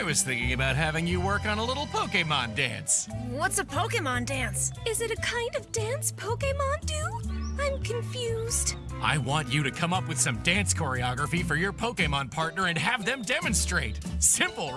I was thinking about having you work on a little Pokemon dance. What's a Pokemon dance? Is it a kind of dance Pokemon do? I'm confused. I want you to come up with some dance choreography for your Pokemon partner and have them demonstrate. Simple,